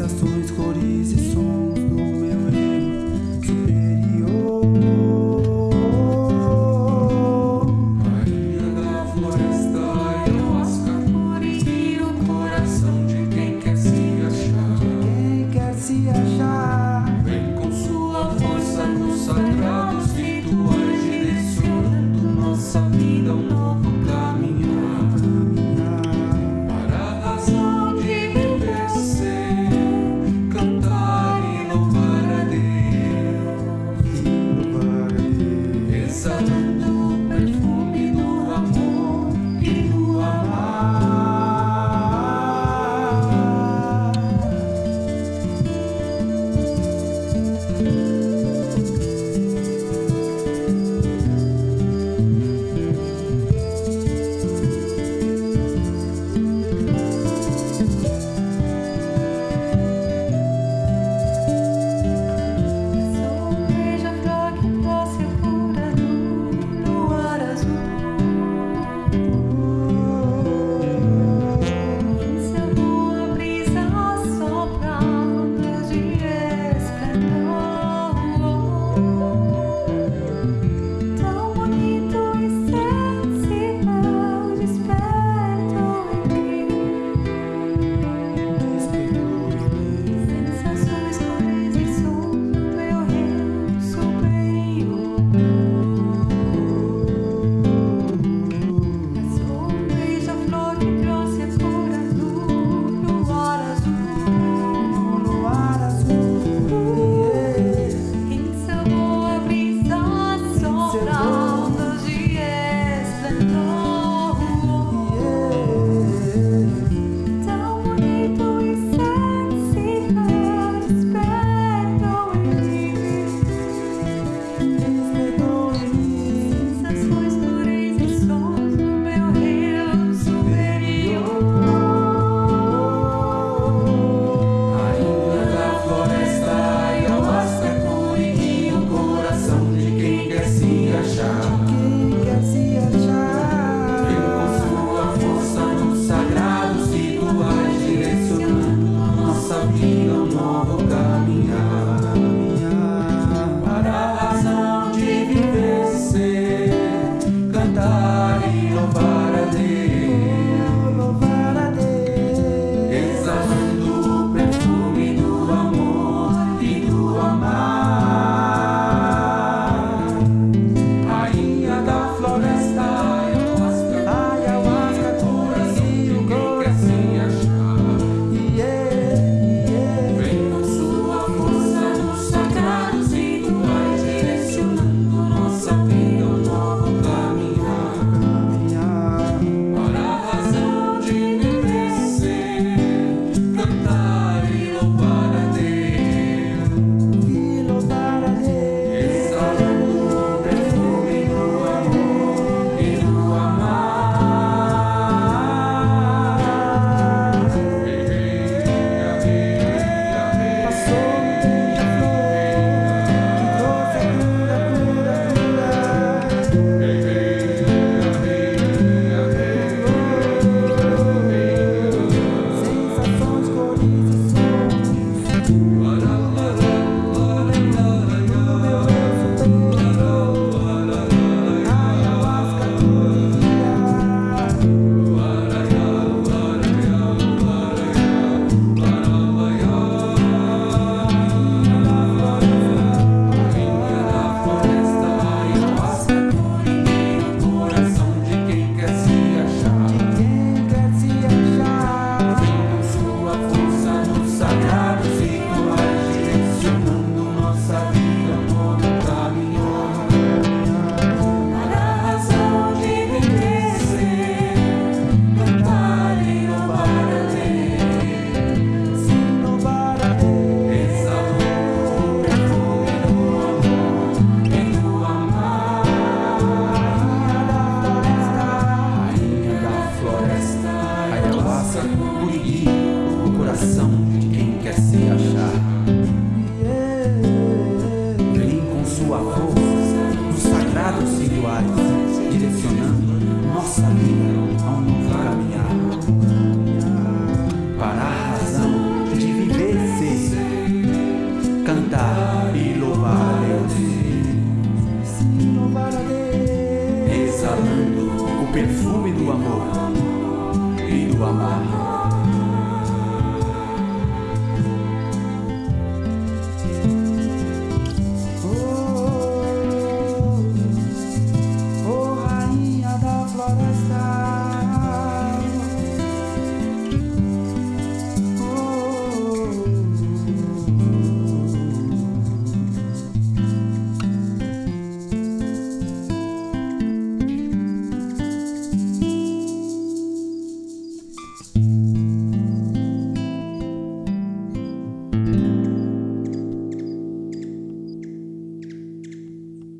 Sensações, cores e sons Por Curiri, o coração de quem quer se achar. Vem com sua força nos sagrados rituais, direcionando nossa vida a um novo caminhar. Para a razão de viver ser, cantar e louvar a Deus. Exalando o perfume do amor e do amar.